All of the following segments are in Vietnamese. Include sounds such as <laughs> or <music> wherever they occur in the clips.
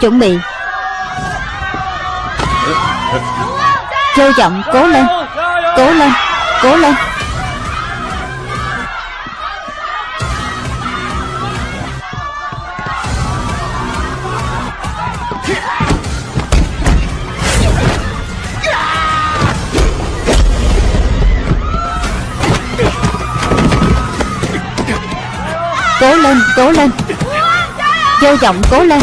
Chuẩn bị. Châu trọng cố lên. Cố lên Cố lên. Cố lên, cố lên. Châu trọng cố lên.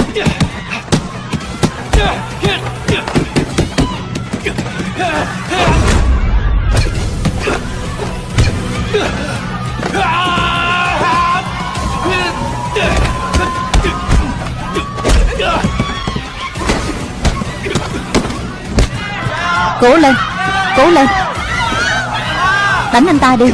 Cố lên. Cố lên. Đánh anh ta đi.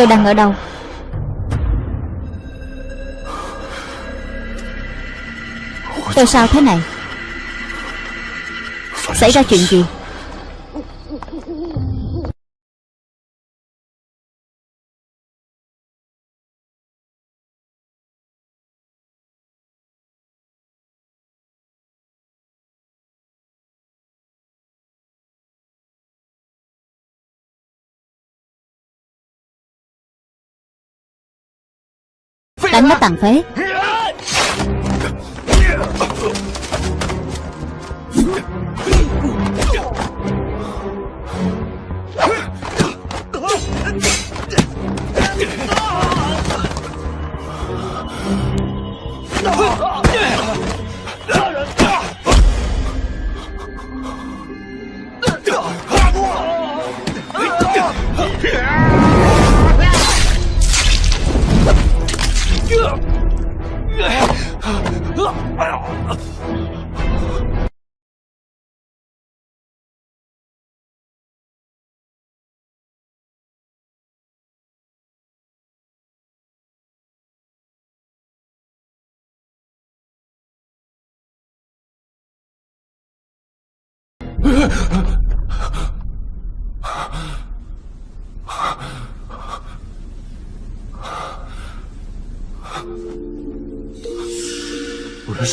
Tôi đang ở đâu? Tôi sao thế này? Xảy ra chuyện gì? Đánh nó tàn phế. 呀！哎呀！哎呀！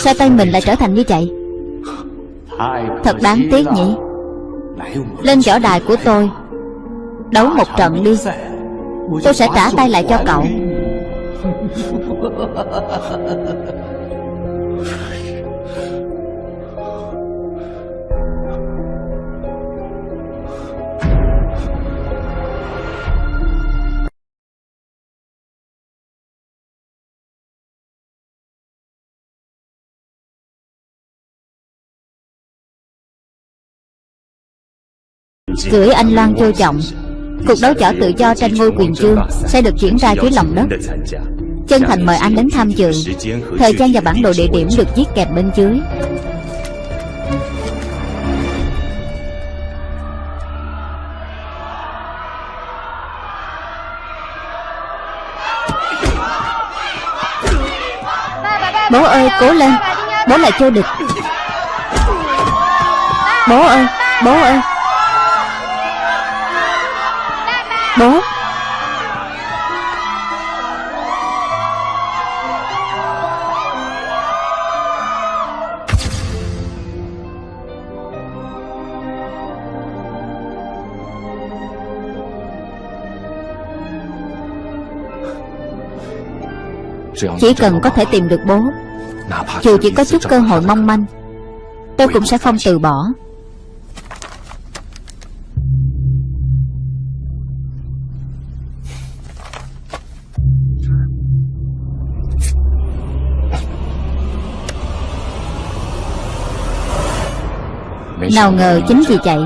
Sao tay mình lại trở thành như vậy? Thật đáng tiếc nhỉ. Lên võ đài của tôi Đấu một trận đi. Tôi sẽ trả tay lại cho cậu <laughs> Gửi anh Loan vô trọng Cuộc đấu võ tự do tranh ngôi quyền chương Sẽ được diễn ra dưới lòng đất. Chân thành mời anh đến tham dự. Thời gian và bản đồ địa điểm được viết kèm bên dưới. Bố ơi, cố lên. Bố là vô địch. Bố ơi Bố ơi. Bố Chỉ cần có thể tìm được bố Dù chỉ có chút cơ hội mong manh Tôi cũng sẽ không từ bỏ Nào ngờ chính vì vậy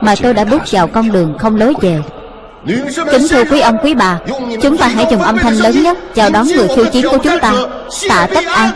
Mà tôi đã bước vào con đường không lối về. Kính thưa quý ông, quý bà, Chúng ta hãy dùng âm thanh lớn nhất Chào đón người khiêu chiến của chúng ta. Tạ Tất An.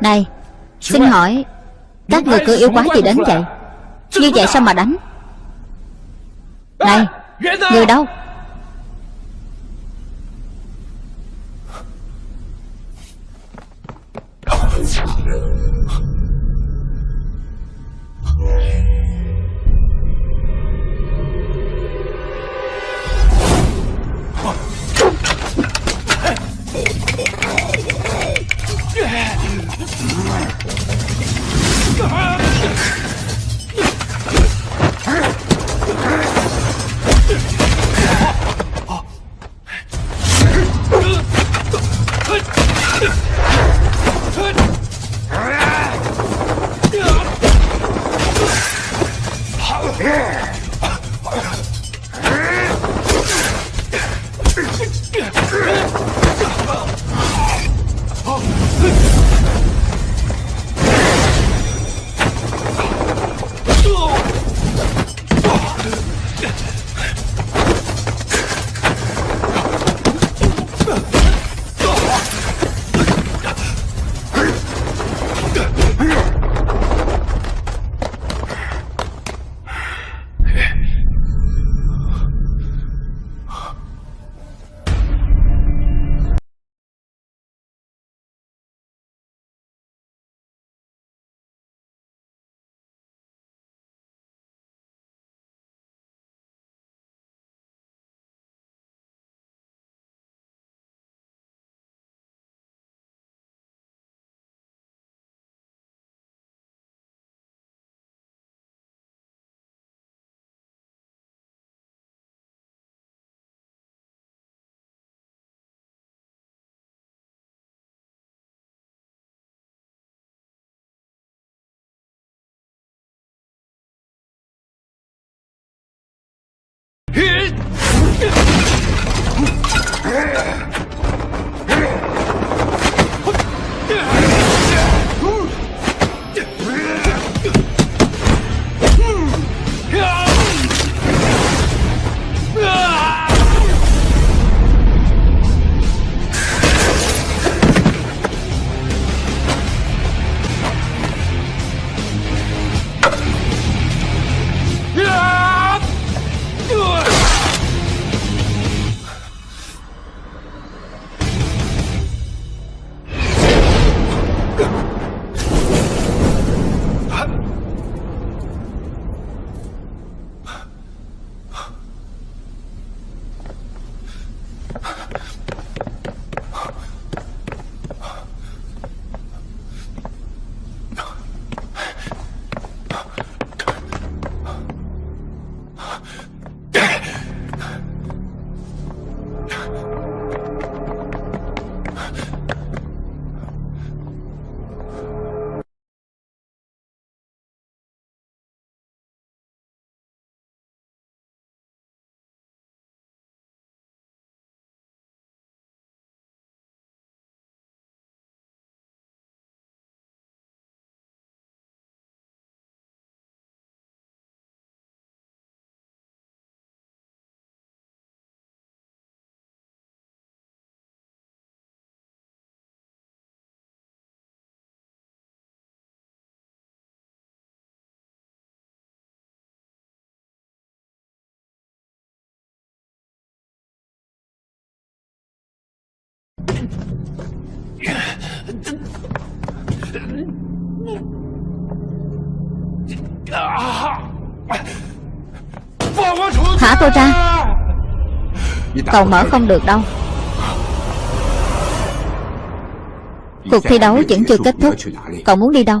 Này Xin hỏi Các người cứ yêu quá gì đến vậy? Như vậy sao mà đánh? Này Người đâu? Yeah. God. Thả tôi ra Cậu mở không được đâu. Cuộc thi đấu vẫn chưa kết thúc. Cậu muốn đi đâu?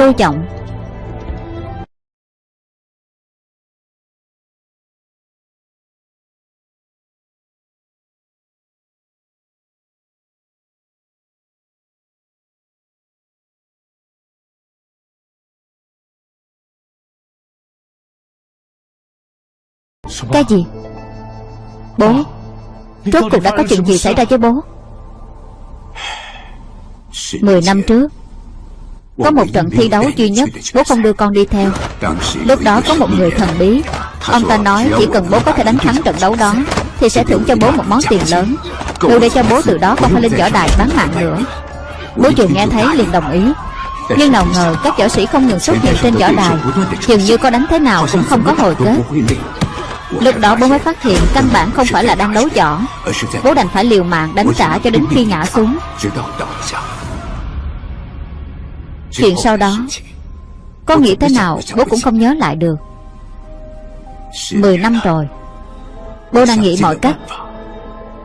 Vô vọng. Cái gì? Bố Rốt cuộc đã có chuyện gì xảy ra với bố? <sighs> Mười năm trước Có một trận thi đấu duy nhất Bố không đưa con đi theo. Lúc đó có một người thần bí. Ông ta nói chỉ cần bố có thể đánh thắng trận đấu đó Thì sẽ thưởng cho bố một món tiền lớn. Đủ để cho bố từ đó không phải lên võ đài bán mạng nữa. Bố vừa nghe thấy liền đồng ý. Nhưng nào ngờ các võ sĩ không ngừng xuất hiện trên võ đài. Dường như có đánh thế nào cũng không có hồi kết. Lúc đó bố mới phát hiện căn bản không phải là đang đấu võ. Bố đành phải liều mạng đánh trả cho đến khi ngã xuống Chuyện sau đó, Có nghĩ thế nào bố cũng không nhớ lại được. Mười năm rồi, Bố đang nghĩ mọi cách,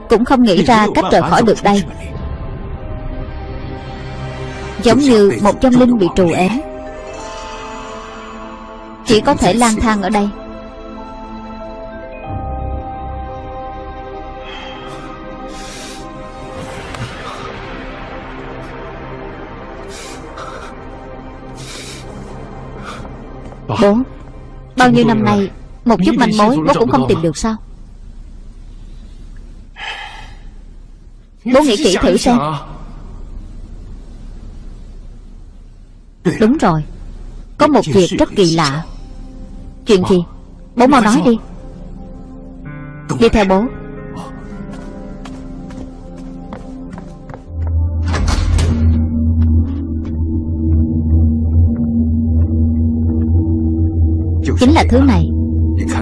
Cũng không nghĩ ra cách rời khỏi được đây. Giống như một trong linh bị trù ém, Chỉ có thể lang thang ở đây. Bố Bao nhiêu năm nay Một chút manh mối bố cũng không tìm được sao? Bố nghĩ kỹ thử xem. Đúng rồi. Có một việc rất kỳ lạ. Chuyện gì? Bố mau nói đi. Đi theo bố Chính là thứ này.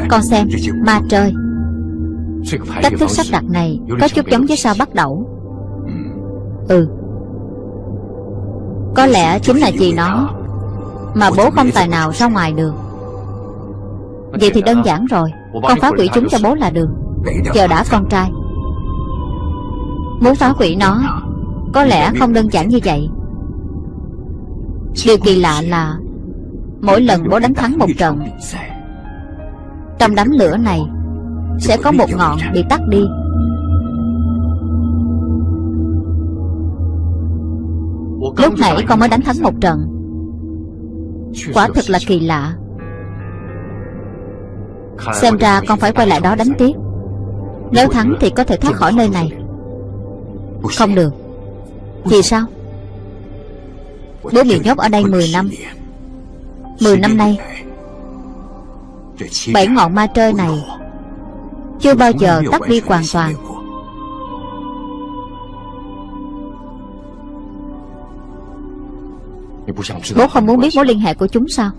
Con xem Ma trời. Cách thức sắp đặt này Có chút giống với sao bắt đầu. Ừ. Có lẽ chính là gì nó Mà bố không tài nào ra ngoài được Vậy thì đơn giản rồi. Con phá hủy chúng cho bố là được. Chờ đã con trai. Muốn phá hủy nó Có lẽ không đơn giản như vậy. Điều kỳ lạ là Mỗi lần bố đánh thắng một trận, Trong đám lửa này Sẽ có một ngọn bị tắt đi. Lúc nãy con mới đánh thắng một trận. Quả thực là kỳ lạ. Xem ra con phải quay lại đó đánh tiếp. Nếu thắng thì có thể thoát khỏi nơi này. Không được. Vì sao? Bố bị nhốt ở đây 10 năm. Mười năm nay Bảy ngọn ma trơi này Chưa bao giờ tắt đi hoàn toàn. Bố không muốn biết mối liên hệ của chúng sao?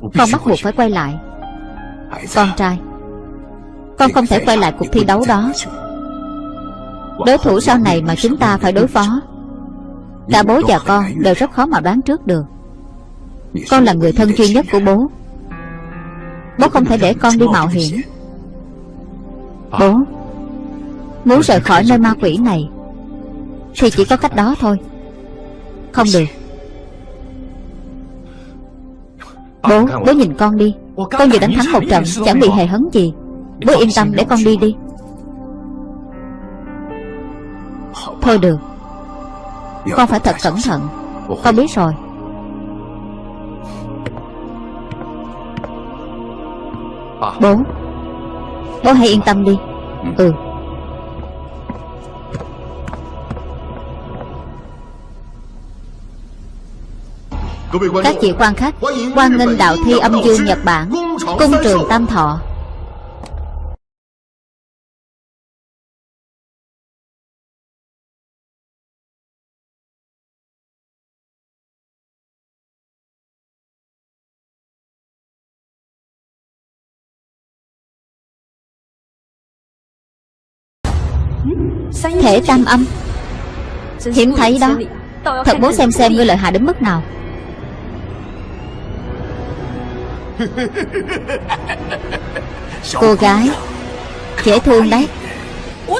Con bắt buộc phải quay lại. Con trai Con không thể quay lại cuộc thi đấu đó. Đối thủ sau này mà chúng ta phải đối phó Cả bố và con đều rất khó mà đoán trước được con là người thân duy nhất của bố. Bố không thể để con đi mạo hiểm. Bố Muốn rời khỏi nơi ma quỷ này Thì chỉ có cách đó thôi. Không được. Bố, bố nhìn con đi. Con vừa đánh thắng một trận Chẳng bị hề hấn gì. Bố yên tâm để con đi đi. Thôi được. Con phải thật cẩn thận. Con biết rồi. Bố. Bố. Hãy yên tâm đi. Ừ. Các vị quan khách Quan nghênh đạo thi âm dương Nhật Bản Cung trường Tam Thọ Thể tam âm. Hiếm thấy đó. Thật muốn xem xem ngươi lợi hại đến mức nào. Cô gái, Dễ thương đấy.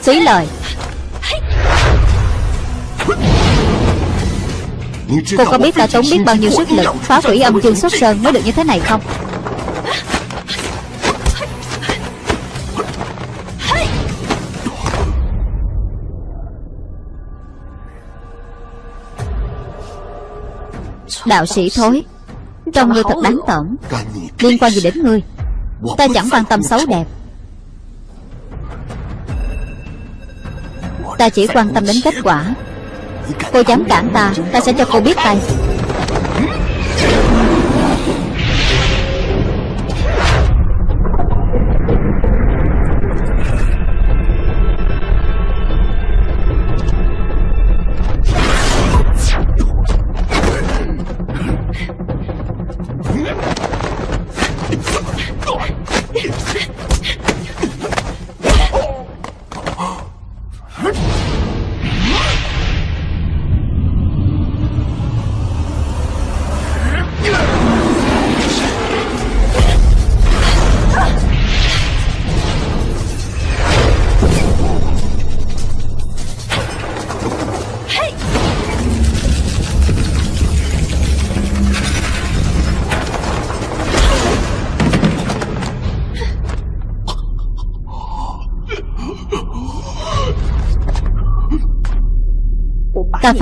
Phí lời. Cô có biết ta tốn biết bao nhiêu sức lực Phá hủy âm dương xuất sơn mới được như thế này không? Đạo sĩ thối Trong ngươi thật đáng tởm. Liên quan gì đến ngươi? Ta chẳng quan tâm xấu đẹp. Ta chỉ quan tâm đến kết quả. Cô dám cản ta Ta sẽ cho cô biết tay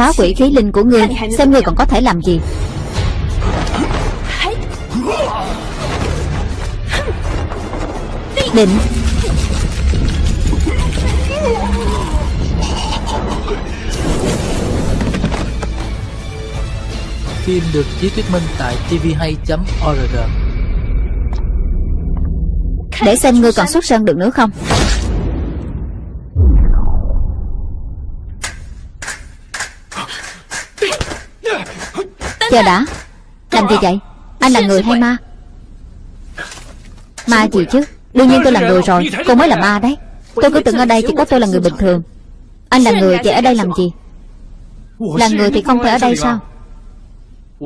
phá quỷ khí linh của ngươi Xem ngươi còn có thể làm gì. Định. Phim được chiếu thuyết minh tại tvhay.org Để xem ngươi còn xuất sân được nữa không Chờ đã? Làm gì vậy? Anh là người hay ma? Ma gì chứ? Đương nhiên tôi là người rồi. Cô mới là ma đấy. Tôi cứ tưởng ở đây chỉ có tôi là người bình thường. Anh là người vậy ở đây làm gì? Là người thì không thể ở đây sao?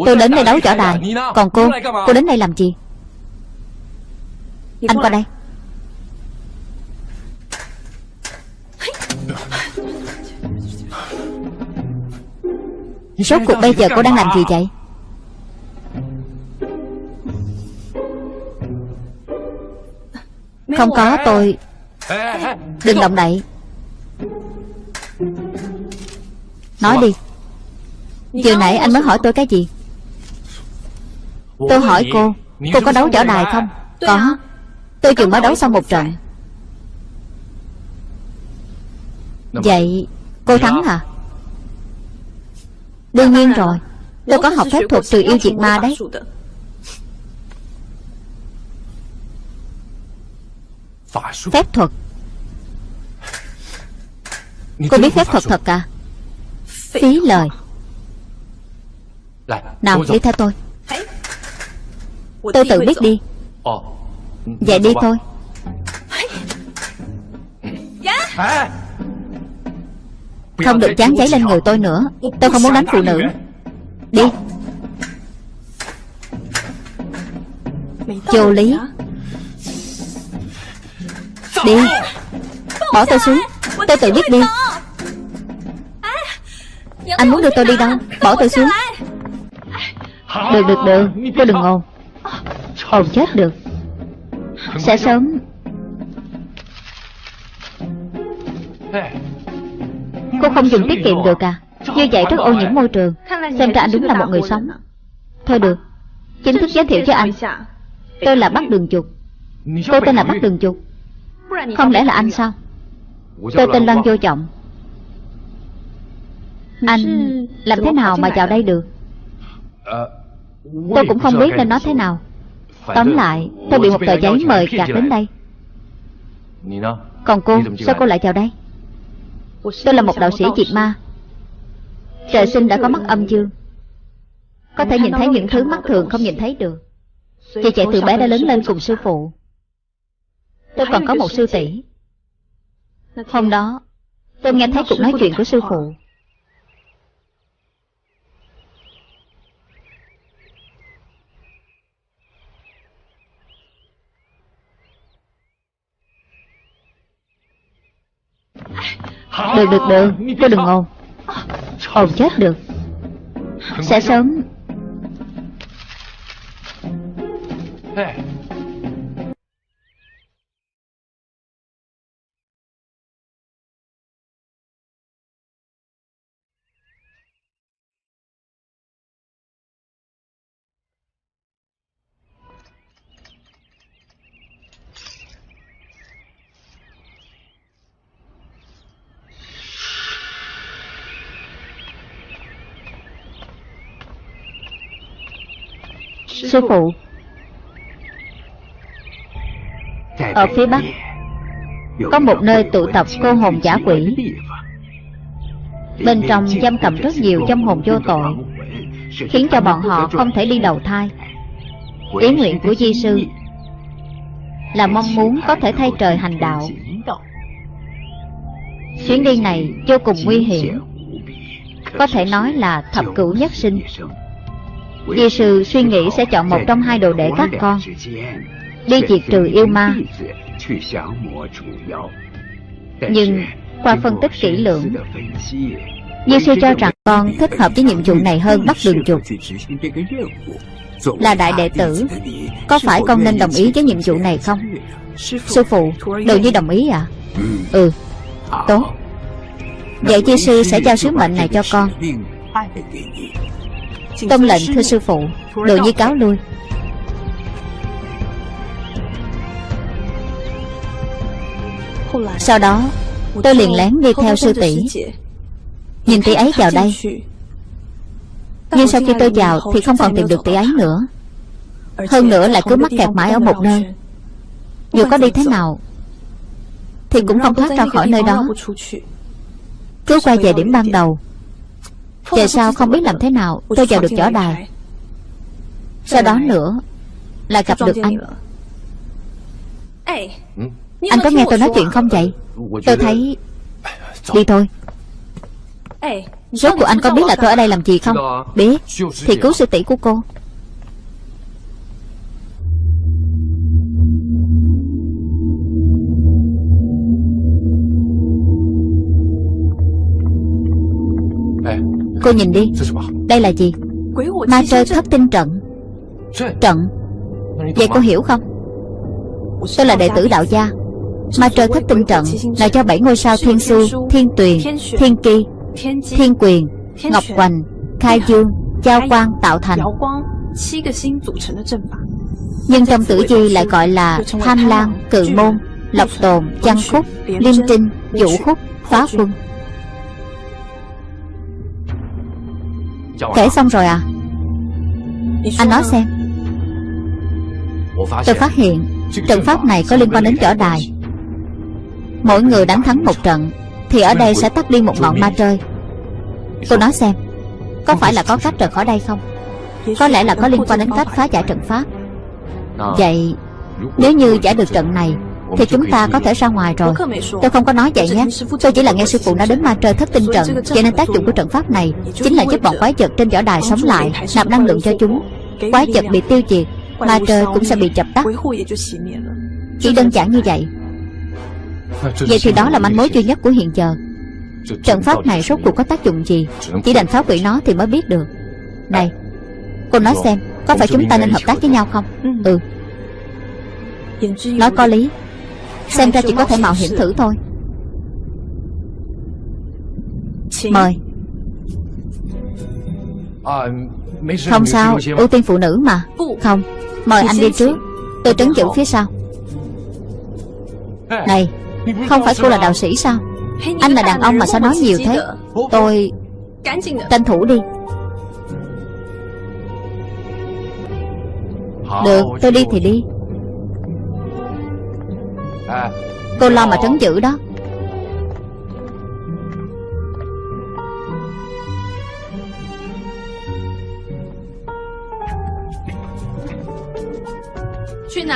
Tôi đến đây đấu võ đài. Còn cô Cô đến đây làm gì? Anh qua đây. Rốt cuộc bây giờ cô đang làm gì vậy Không có tôi. Đừng động đậy. Nói đi. Vừa nãy anh mới hỏi tôi cái gì? Tôi hỏi cô Cô có đấu võ đài không? Có. Tôi vừa mới đấu xong một trận. Vậy cô thắng hả? Đương nhiên rồi. Tôi có học phép thuật trừ yêu diệt ma đấy Phép thuật. Cô biết phép thuật thật à? Phí lời. Nào đi theo tôi. Tôi tự biết đi. Vậy đi thôi. Không được chán giấy lên người tôi nữa. Tôi không muốn đánh phụ nữ. Đi. Vô lý Đi. Bỏ tôi xuống. Tôi tự biết đi. Anh muốn đưa tôi đi đâu? Bỏ tôi xuống. Được được được. Cô đừng ồn Ồn chết được. Sẽ sớm. Cô không dùng tiết kiệm được à? Như vậy rất ô nhiễm môi trường. Xem ra anh đúng là một người sống. Thôi được. Chính thức giới thiệu cho anh. Tôi là Bắc Đường Trục Tôi tên là Bắc Đường Trục không lẽ là anh sao? Tôi tên Loan Vô Trọng. Anh làm thế nào mà vào đây được? Tôi cũng không biết nên nói thế nào. Tóm lại, Tôi bị một tờ giấy mời gạt đến đây. Còn cô, Sao cô lại vào đây? Tôi là một đạo sĩ diệt ma. Trời sinh đã có mắt âm dương. Có thể nhìn thấy những thứ mắt thường không nhìn thấy được. Chị trẻ từ bé đã lớn lên cùng sư phụ. Tôi còn có một sư tỷ. Hôm đó, Tôi nghe thấy cuộc nói chuyện của sư phụ. Được được được. Cô đừng ồn Ồn chết được. Sẽ sớm. Sư phụ. Ở phía bắc Có một nơi tụ tập cô hồn giả quỷ. Bên trong giam cầm rất nhiều dâm hồn vô tội Khiến cho bọn họ không thể đi đầu thai. Ý nguyện của Di Sư Là mong muốn có thể thay trời hành đạo. Chuyến đi này vô cùng nguy hiểm. Có thể nói là thập cửu nhất sinh Di sư suy nghĩ sẽ chọn một trong hai đồ đệ các con. Đi diệt trừ yêu ma. Nhưng qua phân tích kỹ lưỡng Di sư cho rằng con thích hợp với nhiệm vụ này hơn bắt đường chuột. Là đại đệ tử, Có phải con nên đồng ý với nhiệm vụ này không? Sư phụ Đồ như đồng ý à Ừ Tốt. Vậy Di sư sẽ giao sứ mệnh này cho con. Tông lệnh thưa sư phụ Đồ nhi cáo lui. Sau đó, Tôi liền lén đi theo sư tỷ. Nhìn tỷ ấy vào đây. Nhưng sau khi tôi vào Thì không còn tìm được tỷ ấy nữa. Hơn nữa lại cứ mắc kẹt mãi ở một nơi. Dù có đi thế nào, Thì cũng không thoát ra khỏi nơi đó. Cứ quay về điểm ban đầu về sau không biết làm thế nào? Tôi vào được võ đài. Sau đó nữa Lại gặp được anh. Anh có nghe tôi nói chuyện không vậy? Tôi thấy Đi thôi. Rốt của anh có biết là tôi ở đây làm gì không? Biết. Thì cứu sư tỷ của cô Cô nhìn đi. Đây là gì? Ma trơ thất tinh trận. Trận. Vậy cô hiểu không? Tôi là đệ tử đạo gia. Ma trơ thất tinh trận. Là cho bảy ngôi sao Thiên Su, Thiên Tuyền, Thiên Kỳ, Thiên Quyền, Ngọc Hoành, Khai Dương, Giao Quang tạo thành. Nhưng trong tử di lại gọi là Tham Lan, Cự Môn, Lộc Tồn, Văn Khúc, Liêm Trinh, Vũ Khúc, Phá Quân Kể xong rồi à? Anh nói xem. Tôi phát hiện Trận pháp này có liên quan đến võ đài. Mỗi người đánh thắng một trận Thì ở đây sẽ tắt đi một ngọn ma trơi Cô nói xem Có phải là có cách rời khỏi đây không? Có lẽ là có liên quan đến cách phá giải trận pháp. Vậy Nếu như giải được trận này thì chúng ta có thể ra ngoài rồi. Tôi không có nói vậy nhé. Tôi chỉ là nghe sư phụ nói đến ma trời thất tinh trận Cho nên tác dụng của trận pháp này Chính là giúp bọn quái vật trên võ đài sống lại, Nạp năng lượng cho chúng. Quái vật bị tiêu diệt, Ma trời cũng sẽ bị chập tắt. Chỉ đơn giản như vậy. Vậy thì đó là manh mối duy nhất của hiện giờ. Trận pháp này rốt cuộc có tác dụng gì? Chỉ đành phá hủy nó thì mới biết được. Này, Cô nói xem, Có phải chúng ta nên hợp tác với nhau không? Ừ. Nói có lý. Xem ra chỉ có thể mạo hiểm thử thôi. Mời. Không sao Ưu tiên phụ nữ mà. Không Mời anh đi trước. Tôi trấn giữ phía sau. Này Không phải cô là đạo sĩ sao? Anh là đàn ông mà sao nói nhiều thế? Tôi Tranh thủ đi. Được tôi đi thì đi Cô lo mà trấn giữ đó.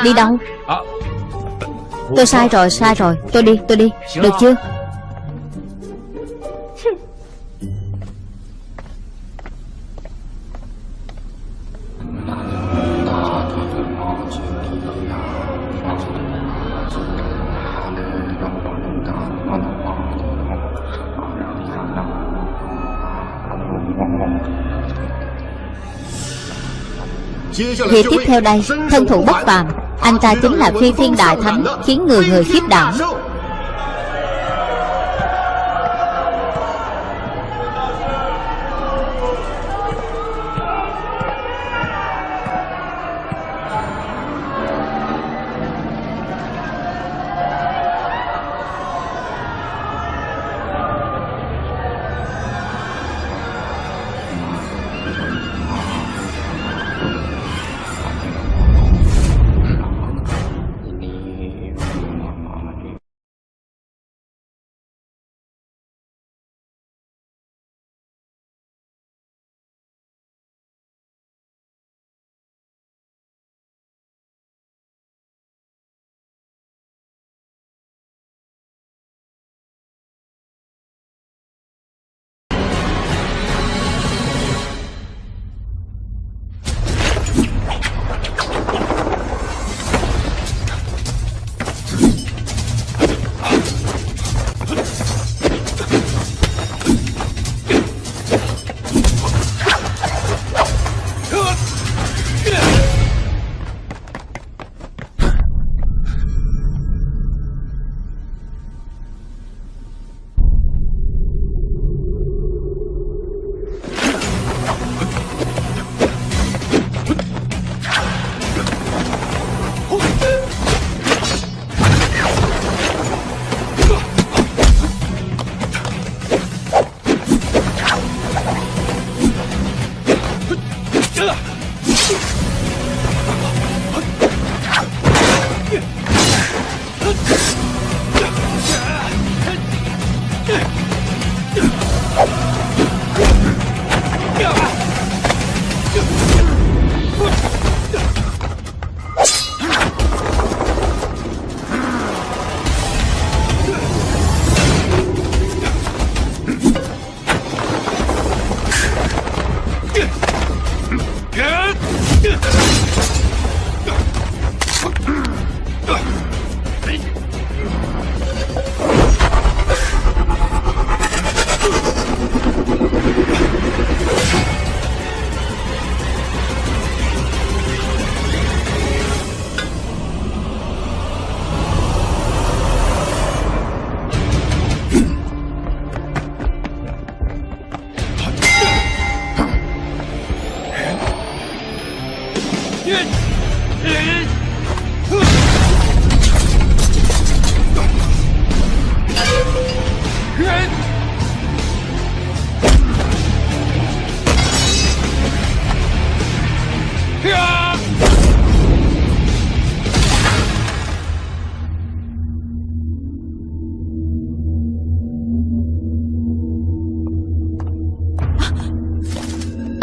Đi đâu? Tôi sai rồi sai rồi. Tôi đi tôi đi. Được chưa Việc tiếp theo đây Thân thủ bất phàm Anh ta chính là phi thiên đại thánh Khiến người người khiếp đảm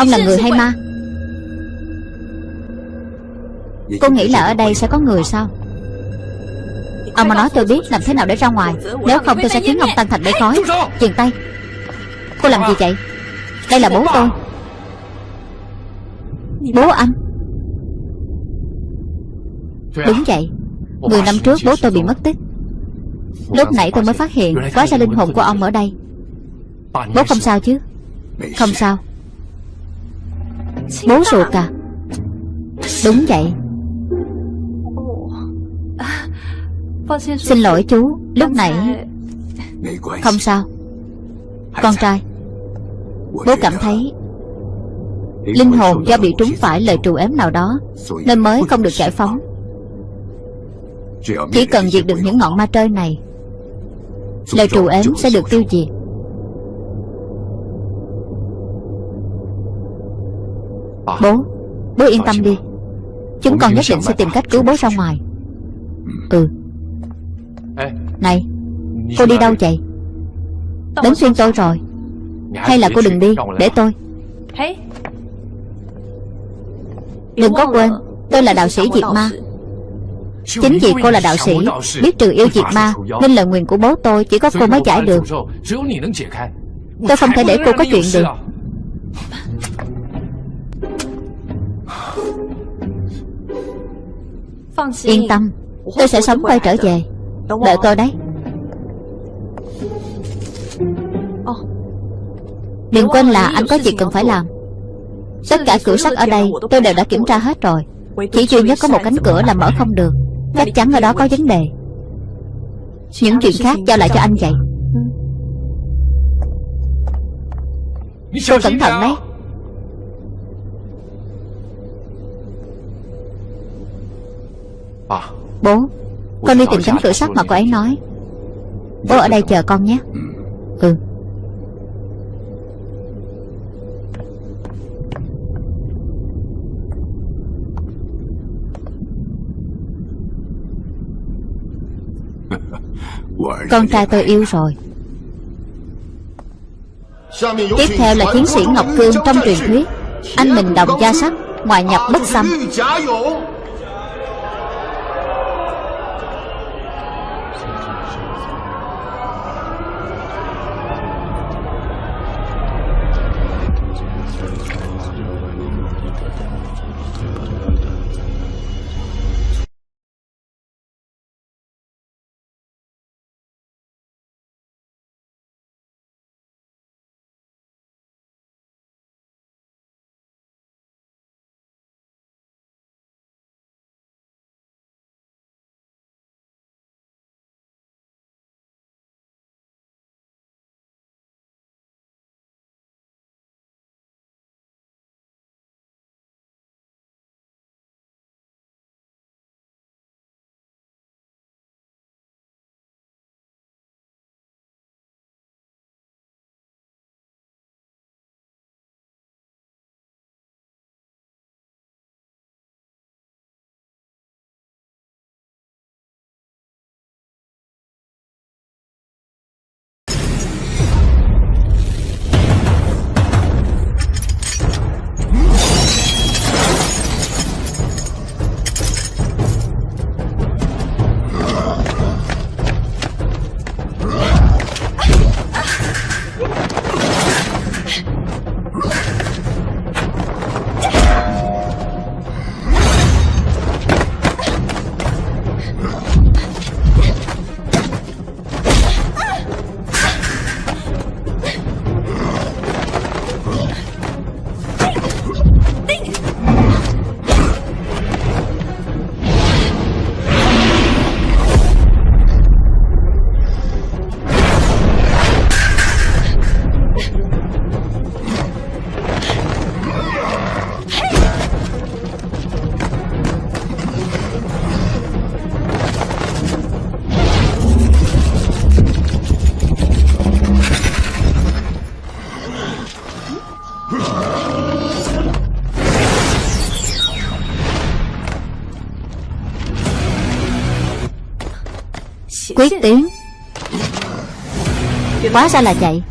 Ông là người hay ma? Cô nghĩ là ở đây sẽ có người sao? Ông mà nói tôi biết làm thế nào để ra ngoài. Nếu không tôi sẽ khiến ông tan thành mây khói. Dừng tay. Cô làm gì vậy? Đây là bố tôi. Bố anh. Đúng vậy. Mười năm trước bố tôi bị mất tích. Lúc nãy tôi mới phát hiện Quá ra linh hồn của ông ở đây. Bố không sao? chứ? Không sao Bố ruột à? Đúng vậy. Xin lỗi chú, Lúc nãy Không sao. Con trai, Bố cảm thấy Linh hồn do bị trúng phải lời trù ếm nào đó Nên mới không được giải phóng. Chỉ cần diệt được những ngọn ma trơi này, Lời trù ếm sẽ được tiêu diệt. Bố Bố yên tâm đi. Chúng con nhất định sẽ tìm cách cứu bố ra ngoài. Ừ. Này Cô đi đâu vậy? Đến phiên tôi rồi. Hay là cô đừng đi Để tôi. Đừng có quên Tôi là đạo sĩ diệt ma. Chính vì cô là đạo sĩ Biết trừ yêu diệt ma Nên lời nguyền của bố tôi Chỉ có cô mới giải được. Tôi không thể để cô có chuyện được Yên tâm Tôi sẽ sống quay trở về. Đợi tôi đấy. Đừng quên là anh có việc cần phải làm. Tất cả cửa sắt ở đây tôi đều đã kiểm tra hết rồi. Chỉ duy nhất có một cánh cửa là mở không được. Chắc chắn ở đó có vấn đề. Những chuyện khác giao lại cho anh vậy. Cô cẩn thận đấy Bố Con đi tìm cánh cửa sắt mà cô ấy nói. Bố ở đây chờ con nhé. Ừ. <laughs> Con trai tôi yêu rồi. Tiếp theo là chiến sĩ Ngọc Cương trong truyền thuyết. Anh mình đồng gia sắc Ngoại nhập bất xâm 気がし Quyết tiến. Hóa ra là vậy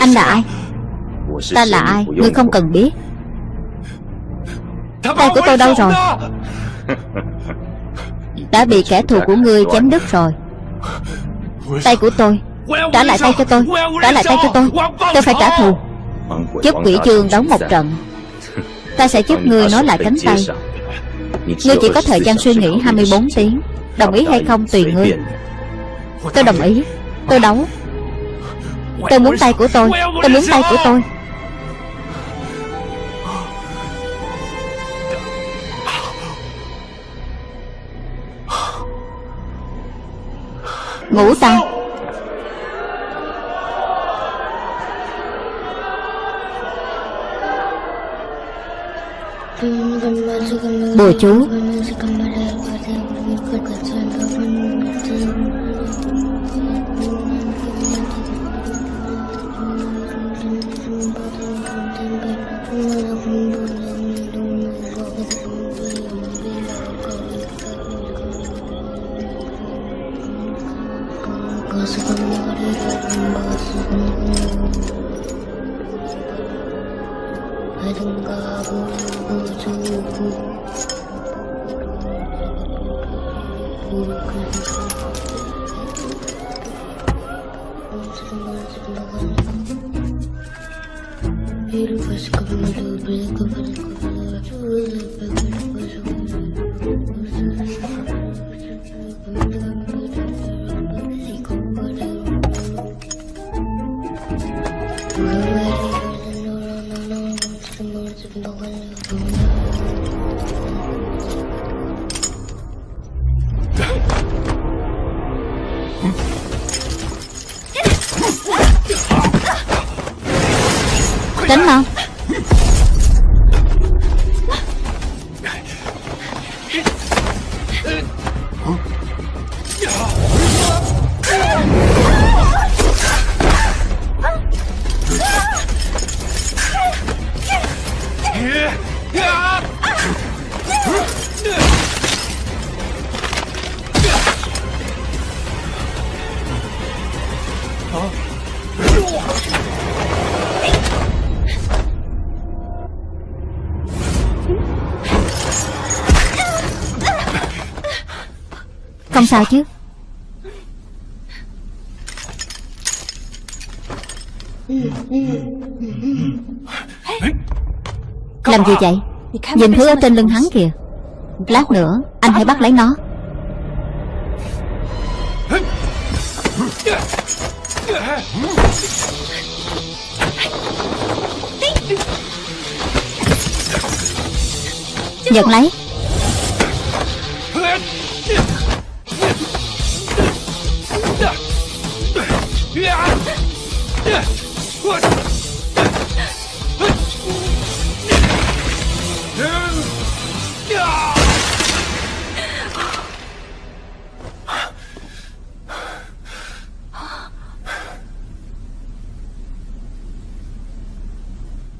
Anh là ai? Ta là ai? Ngươi không cần biết. Tay của tôi đâu rồi? <laughs> Đã bị kẻ thù của ngươi chém đứt rồi. Tay của tôi Trả lại tay cho tôi Trả lại tay cho tôi. Tôi phải trả thù. Giúp quỷ chương đóng một trận. Ta sẽ giúp ngươi nói lại cánh tay. Ngươi chỉ có thời gian suy nghĩ 24 tiếng Đồng ý hay không tùy ngươi Tôi đồng ý. Tôi đấu. Tôi muốn tay của tôi. Tôi muốn tay của tôi. Ngủ ta Bùa chú. Bir beautiful sky, little blue, sao chứ? Làm gì vậy? Nhìn thứ ở trên lưng hắn kìa. Lát nữa, anh hãy bắt lấy nó. Nhận lấy.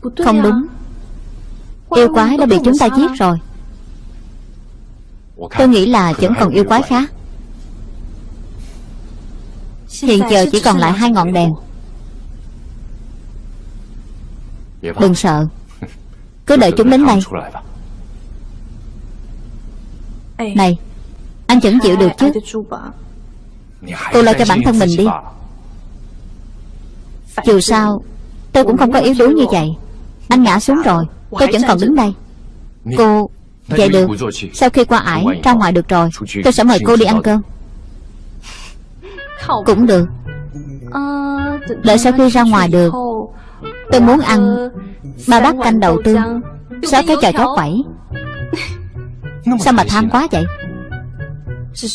Không đúng. Yêu quái đã bị chúng ta giết rồi. Tôi nghĩ là vẫn còn yêu quái khác. Hiện giờ chỉ còn lại hai ngọn đèn. Đừng sợ. <laughs> Cứ đợi chúng đến đây. Này Anh vẫn chịu được chứ? Cô lo cho bản thân mình đi. Dù sao Tôi cũng không có yếu đuối như vậy Anh ngã xuống rồi Tôi vẫn còn đứng đây. Cô Vậy được Sau khi qua ải Ra ngoài được rồi. Tôi sẽ mời cô đi ăn cơm. Cũng được. Đợi sau khi ra ngoài được Tôi muốn ăn. Ba bát canh đậu tương Sáu cái trò chó quẩy? Sao mà tham quá vậy?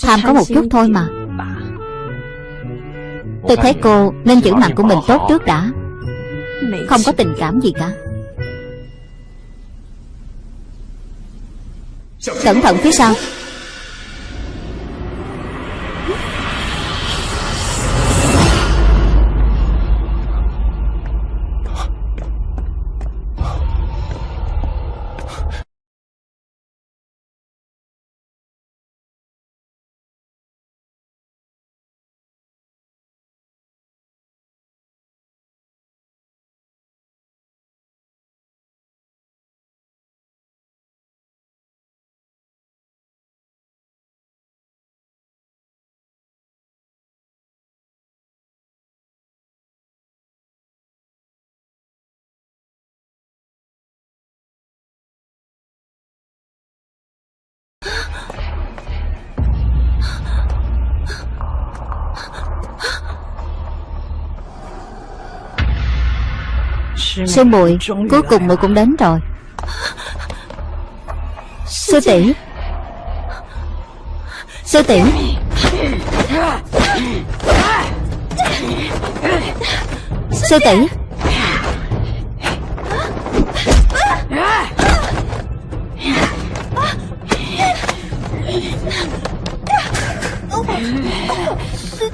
Tham có một chút thôi mà. Tôi thấy cô nên giữ mặt của mình tốt trước đã. Không có tình cảm gì cả Cẩn thận phía sau Sư muội Cuối cùng muội cũng đến rồi. Sư tỷ. Sư tỷ. Sư tỷ.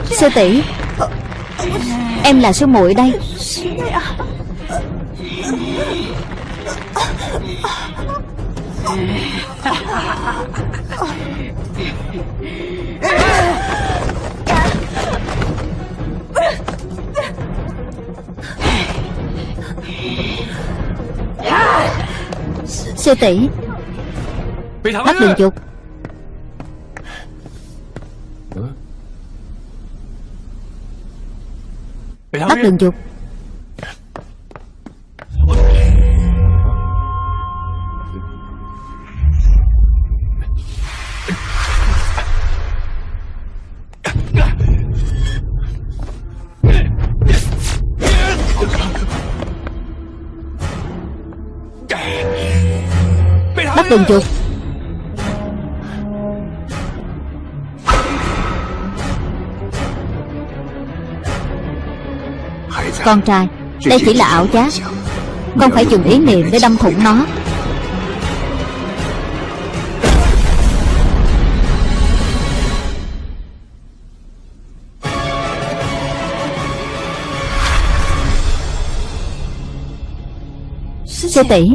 Sư tỷ. Em là sư muội đây. Sư tỷ Bắt đường chuột Bắt đường chuột đừng chuột Con trai, Đây chỉ là ảo giác. Con phải dùng ý niệm để đâm thủng nó. Sư tỷ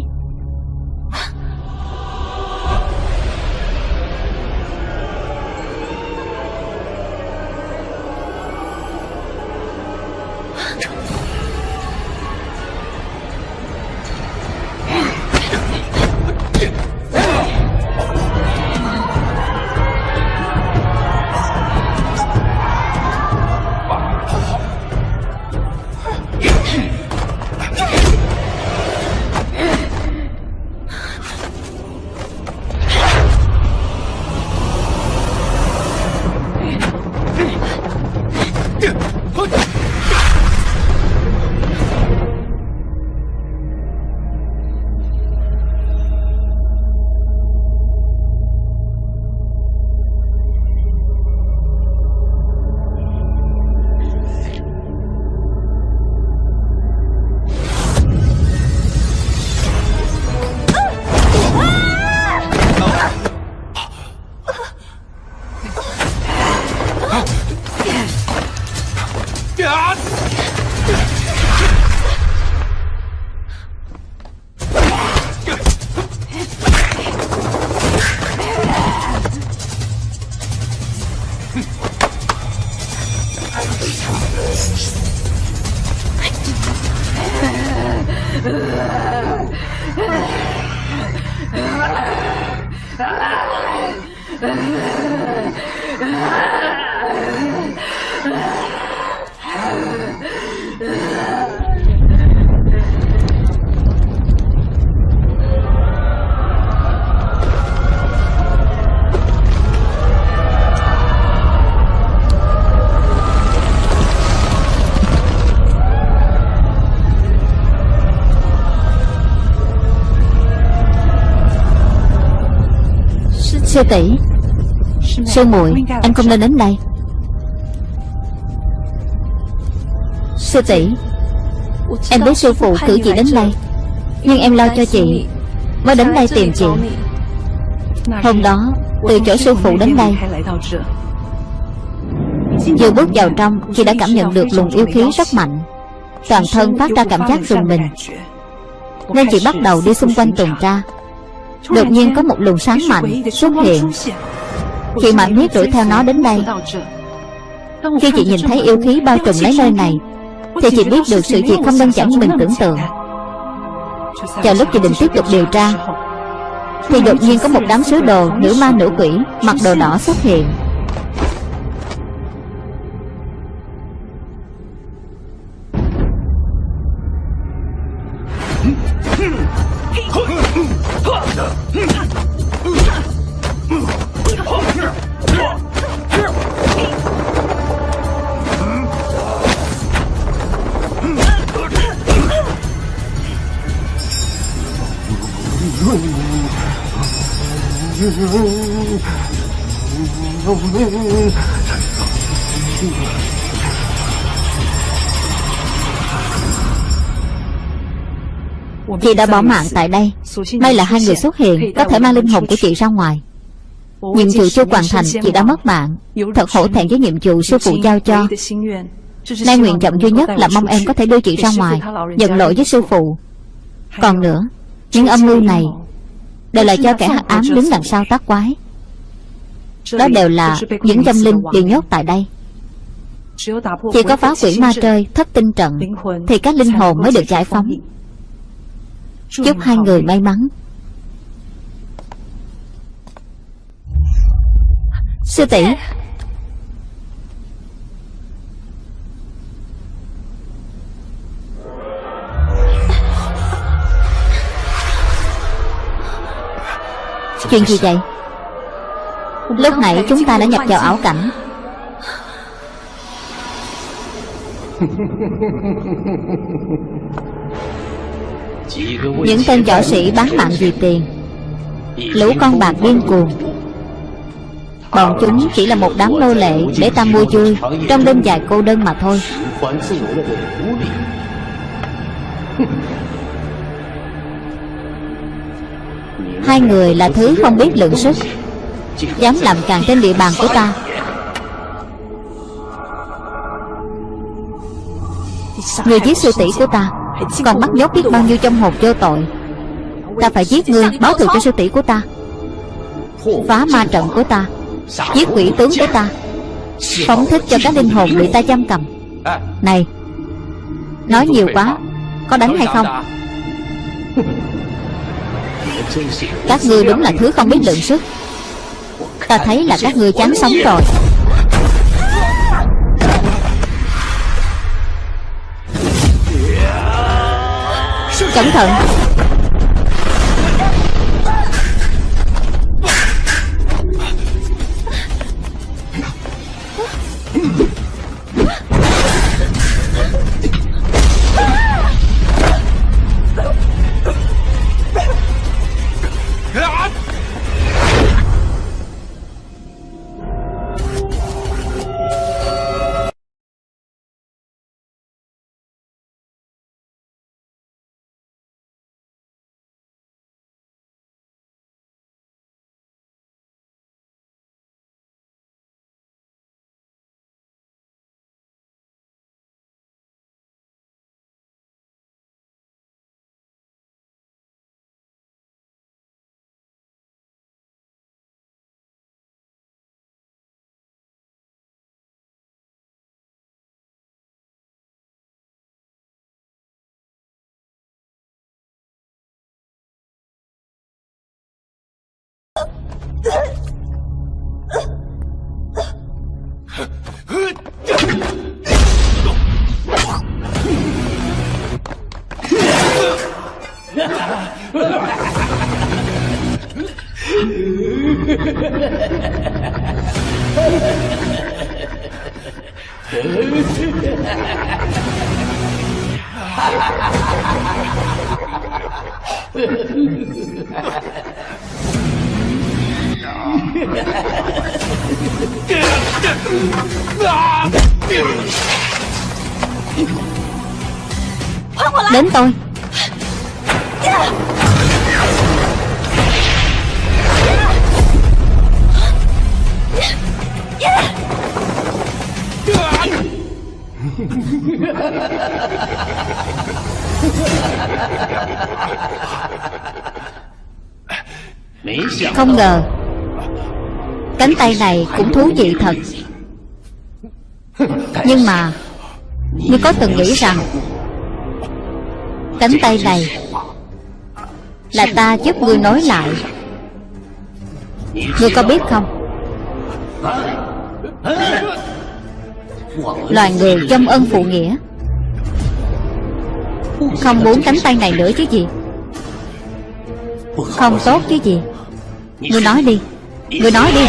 Sư tỷ. Sư muội Em không nên đến đây. Sư tỷ, Em biết sư phụ cử chị đến đây, Nhưng em lo cho chị, Mới đến đây tìm chị. Hôm đó, Từ chỗ sư phụ đến đây, Vừa bước vào trong, Chị đã cảm nhận được luồng yêu khí rất mạnh. Toàn thân phát ra cảm giác rùng mình. Nên chị bắt đầu đi xung quanh tuần tra. Đột nhiên có một luồng sáng mạnh xuất hiện. Chị mạnh huyết đuổi theo nó đến đây Khi chị nhìn thấy yêu khí bao trùm lấy nơi này Thì chị biết được sự việc không đơn giản như mình tưởng tượng. Chờ lúc chị định tiếp tục điều tra Thì đột nhiên có một đám sứ đồ Nữ ma nữ quỷ Mặc đồ đỏ xuất hiện Chị đã bỏ mạng tại đây. May là hai người xuất hiện, Có thể mang linh hồn của chị ra ngoài. Nhiệm vụ chưa hoàn thành, chị đã mất mạng. Thật hổ thẹn với nhiệm vụ sư phụ giao cho. Nay nguyện vọng duy nhất là mong em có thể đưa chị ra ngoài, Nhận lỗi với sư phụ. Còn nữa, Những âm mưu này Đều là cho kẻ hắc ám đứng đằng sau tác quái. Đó đều là những tâm linh bị nhốt tại đây. Chỉ có phá quỷ ma trời thất tinh trận Thì các linh hồn mới được giải phóng. Chúc hai người may mắn. Sư tỷ. Chuyện gì vậy Lúc nãy chúng ta đã nhập vào ảo cảnh. Những tên võ sĩ bán mạng vì tiền. Lũ con bạc điên cuồng. Bọn chúng chỉ là một đám nô lệ Để ta mua vui Trong đêm dài cô đơn mà thôi. Hai người là thứ không biết lượng sức. Dám làm càng trên địa bàn của ta. Người giết sư tỷ của ta, Còn bắt nhốt biết bao nhiêu trong hồn vô tội. Ta phải giết ngươi báo thù cho sư tỷ của ta. Phá ma trận của ta, Giết quỷ tướng của ta. Phóng thích cho các linh hồn bị ta giam cầm. Này, Nói nhiều quá, Có đánh hay không? Các ngươi đúng là thứ không biết lượng sức. Ta thấy là các ngươi chán sống rồi. Cẩn thận Ha ha ha ha! Đến tôi. Không ngờ Cánh tay này cũng thú vị thật. Nhưng mà Ngươi có từng nghĩ rằng, Cánh tay này Là ta giúp ngươi nối lại. Ngươi có biết không? Loài người trong ân phụ nghĩa Không muốn cánh tay này nữa chứ gì. Không tốt chứ gì. Ngươi nói đi. Ngươi nói đi.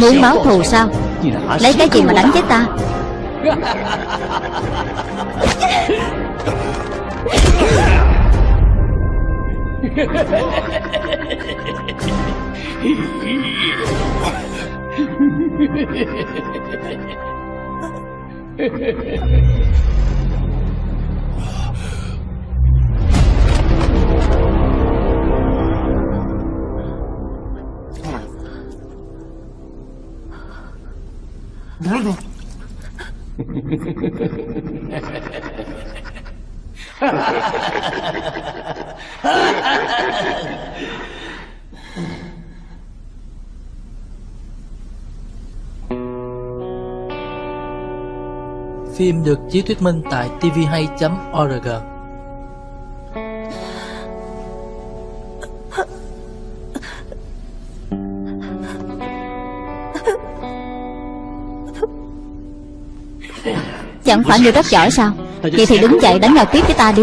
Muốn báo thù sao? Lấy cái gì mà đánh chết ta <laughs> Phim được chiếu thuyết minh tại tvhay.org Chẳng phải người rất giỏi sao? Vậy thì đứng dậy đánh nhau tiếp với ta đi.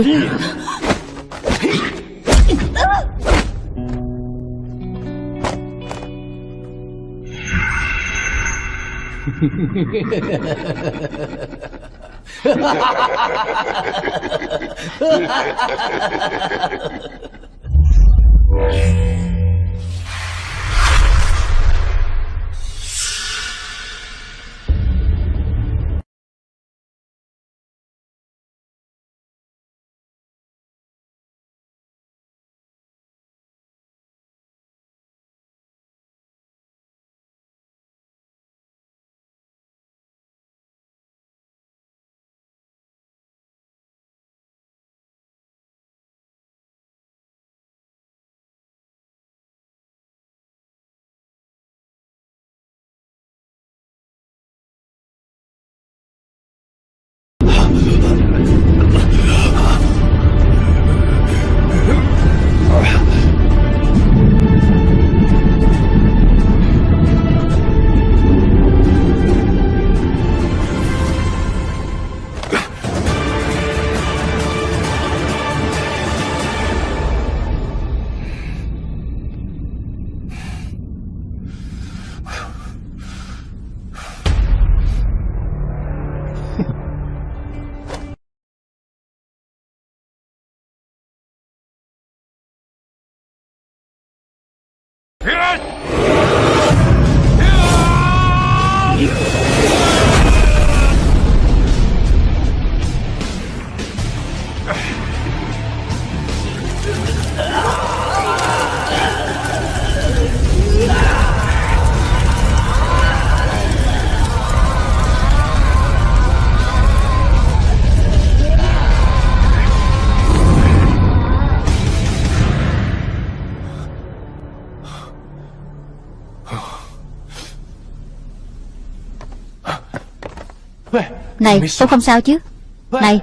<laughs> Này tôi không sao chứ. Này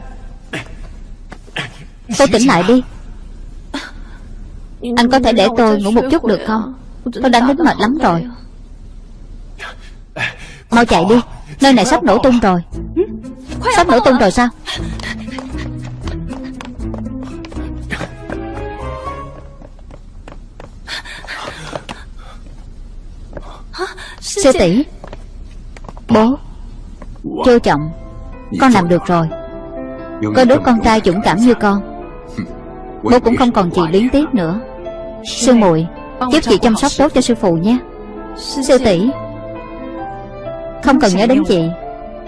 Tôi tỉnh lại đi. Anh có thể để tôi ngủ một chút được không? Tôi đang đến mệt lắm rồi. Mau chạy đi Nơi này sắp nổ tung rồi. Sắp nổ tung rồi sao? Sư tỷ Bố Châu Trọng Con làm được rồi. Có đứa con trai dũng cảm như con. Bố cũng không còn gì luyến tiếc nữa. Sư muội Giúp chị chăm sóc tốt cho sư phụ nhé. Sư tỷ Không cần nhớ đến chị.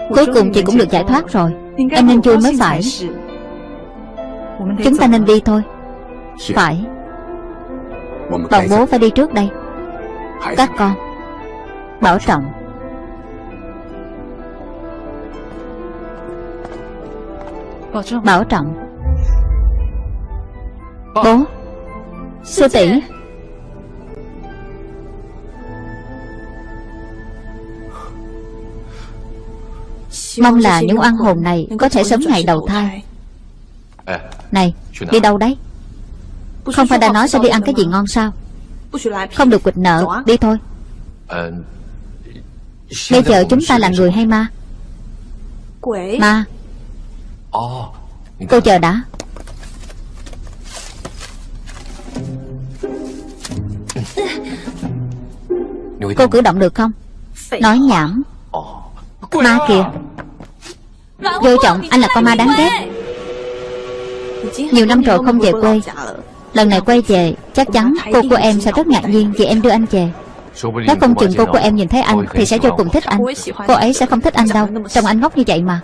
Cuối cùng chị cũng được giải thoát rồi. Em nên vui mới phải. Chúng ta nên đi thôi. Phải. Bọn bố phải đi trước đây. Các con. Bảo trọng Bảo trọng. Bố. Sư tỷ. Mong là những oan hồn này Có thể sớm ngày đầu thai. Này Đi đâu đấy? Không phải đã nói sẽ đi ăn cái gì ngon sao? Không được quỵt nợ Đi thôi. Bây giờ chúng ta là người hay ma? Ma Cô chờ đã. Cô cử động được không? Nói nhảm. Ma kìa. Vô trọng anh là con ma đáng ghét. Nhiều năm rồi không về quê. Lần này quay về Chắc chắn cô của em sẽ rất ngạc nhiên Vì em đưa anh về. Nếu không chừng cô của em nhìn thấy anh Thì sẽ vô cùng thích anh. Cô ấy sẽ không thích anh đâu. Trông anh ngốc như vậy mà.